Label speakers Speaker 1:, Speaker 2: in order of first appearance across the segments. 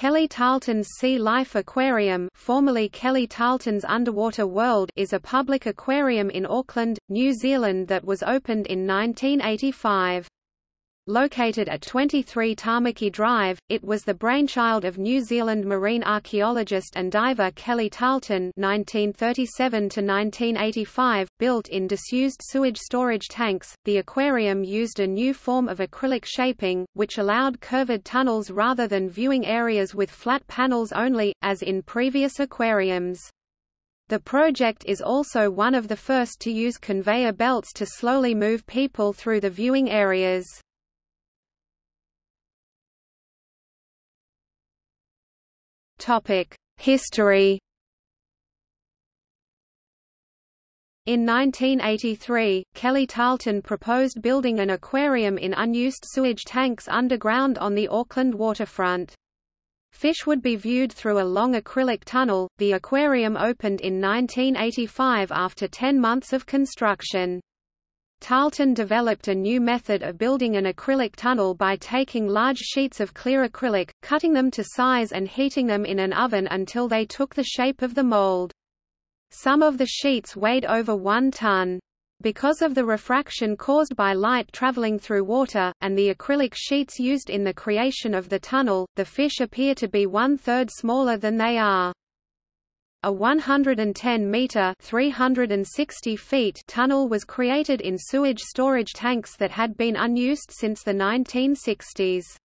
Speaker 1: Kelly Tarleton's Sea Life Aquarium formerly Kelly Tarleton's Underwater World is a public aquarium in Auckland, New Zealand that was opened in 1985. Located at 23 Tamaki Drive, it was the brainchild of New Zealand marine archaeologist and diver Kelly Tarleton (1937–1985). Built in disused sewage storage tanks, the aquarium used a new form of acrylic shaping, which allowed curved tunnels rather than viewing areas with flat panels only, as in previous aquariums. The project is also one of the first to use conveyor belts to slowly move people through the viewing areas. History In 1983, Kelly Tarleton proposed building an aquarium in unused sewage tanks underground on the Auckland waterfront. Fish would be viewed through a long acrylic tunnel. The aquarium opened in 1985 after 10 months of construction. Tarleton developed a new method of building an acrylic tunnel by taking large sheets of clear acrylic, cutting them to size and heating them in an oven until they took the shape of the mold. Some of the sheets weighed over one ton. Because of the refraction caused by light traveling through water, and the acrylic sheets used in the creation of the tunnel, the fish appear to be one-third smaller than they are. A 110-metre (360 feet) tunnel was created in sewage storage tanks that had been unused since the 1960s.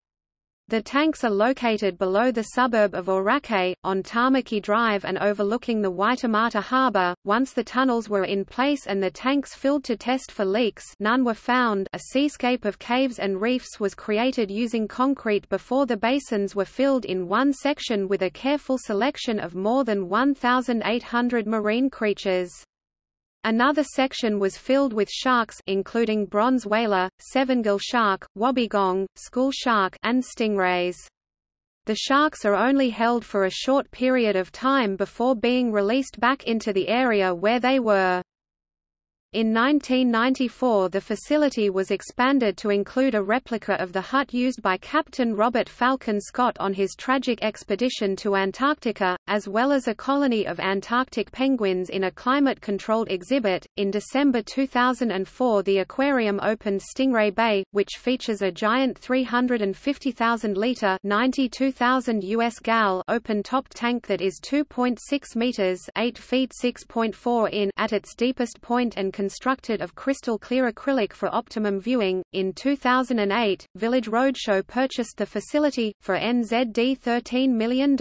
Speaker 1: The tanks are located below the suburb of Orakei, on Tamaki Drive and overlooking the Waitemata Harbour. Once the tunnels were in place and the tanks filled to test for leaks none were found a seascape of caves and reefs was created using concrete before the basins were filled in one section with a careful selection of more than 1,800 marine creatures. Another section was filled with sharks including bronze whaler, sevengill shark, wobbegong, school shark and stingrays. The sharks are only held for a short period of time before being released back into the area where they were. In 1994 the facility was expanded to include a replica of the hut used by Captain Robert Falcon Scott on his tragic expedition to Antarctica, as well as a colony of Antarctic penguins in a climate-controlled exhibit. In December 2004 the aquarium opened Stingray Bay, which features a giant 350,000-liter (92,000 US gal) open-top tank that is 2.6 meters (8 feet 6.4 in) at its deepest point and constructed of crystal clear acrylic for optimum viewing. In 2008, Village Roadshow purchased the facility, for NZD $13 million.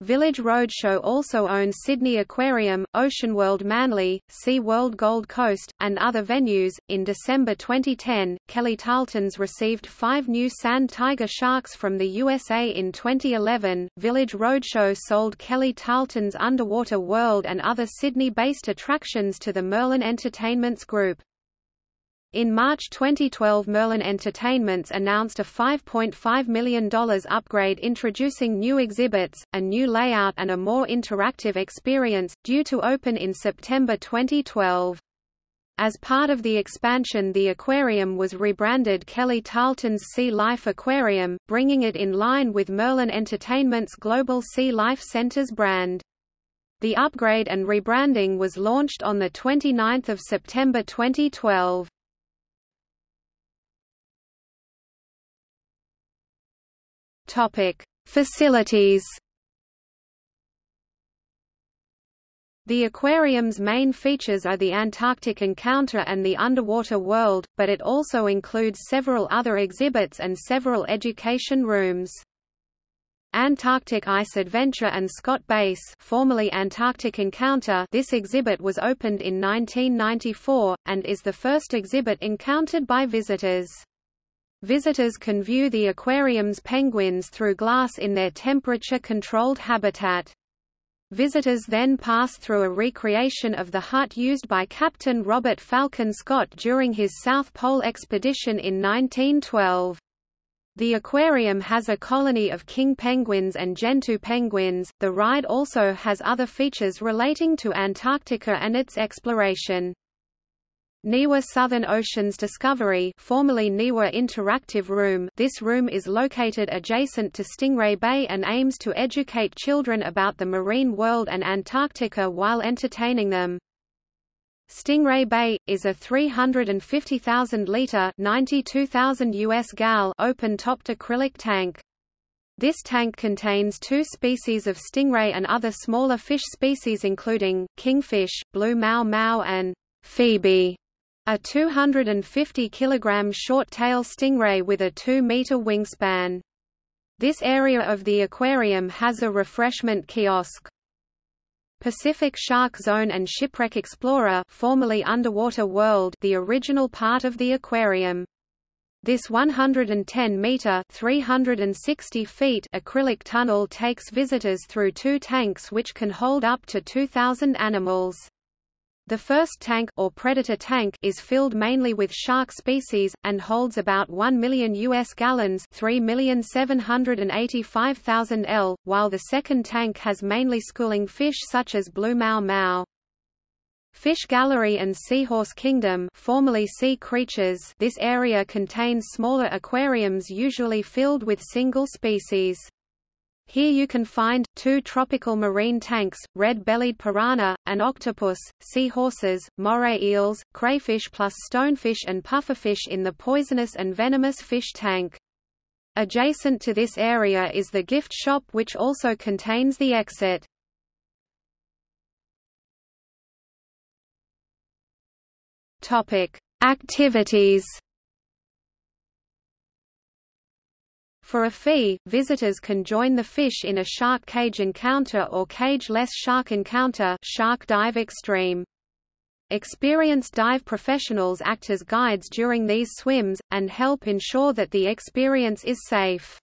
Speaker 1: Village Roadshow also owns Sydney Aquarium, Oceanworld Manly, Sea World Gold Coast, and other venues. In December 2010, Kelly Tarleton's received five new sand tiger sharks from the USA. In 2011, Village Roadshow sold Kelly Tarleton's Underwater World and other Sydney based attractions to the Merlin Entertainments Group. In March 2012 Merlin Entertainments announced a $5.5 million upgrade introducing new exhibits, a new layout and a more interactive experience, due to open in September 2012. As part of the expansion the aquarium was rebranded Kelly Tarleton's Sea Life Aquarium, bringing it in line with Merlin Entertainment's Global Sea Life Centers brand. The upgrade and rebranding was launched on 29 September 2012. Topic: Facilities. The aquarium's main features are the Antarctic Encounter and the Underwater World, but it also includes several other exhibits and several education rooms. Antarctic Ice Adventure and Scott Base formerly Antarctic Encounter this exhibit was opened in 1994, and is the first exhibit encountered by visitors. Visitors can view the aquarium's penguins through glass in their temperature-controlled habitat. Visitors then pass through a recreation of the hut used by Captain Robert Falcon Scott during his South Pole expedition in 1912. The aquarium has a colony of king penguins and gentoo penguins. The ride also has other features relating to Antarctica and its exploration. NIWA Southern Oceans Discovery formerly NIWA Interactive Room this room is located adjacent to Stingray Bay and aims to educate children about the marine world and Antarctica while entertaining them. Stingray Bay, is a 350,000-litre US gal open-topped acrylic tank. This tank contains two species of stingray and other smaller fish species including, kingfish, blue maomao and Phoebe, a 250 kg short-tail stingray with a 2-meter wingspan. This area of the aquarium has a refreshment kiosk. Pacific Shark Zone and Shipwreck Explorer formerly Underwater World the original part of the aquarium. This 110-meter (360 feet) acrylic tunnel takes visitors through two tanks which can hold up to 2,000 animals. The first tank, or predator tank, is filled mainly with shark species, and holds about 1 million U.S. gallons 3,785,000 L, while the second tank has mainly schooling fish such as blue maomao. Fish Gallery and Seahorse Kingdom formerly sea creatures this area contains smaller aquariums usually filled with single species. Here you can find, two tropical marine tanks, red-bellied piranha, an octopus, seahorses, moray eels, crayfish plus stonefish and pufferfish in the poisonous and venomous fish tank. Adjacent to this area is the gift shop which also contains the exit. Activities For a fee, visitors can join the fish in a shark cage encounter or cage-less shark encounter shark dive extreme. Experienced dive professionals act as guides during these swims, and help ensure that the experience is safe.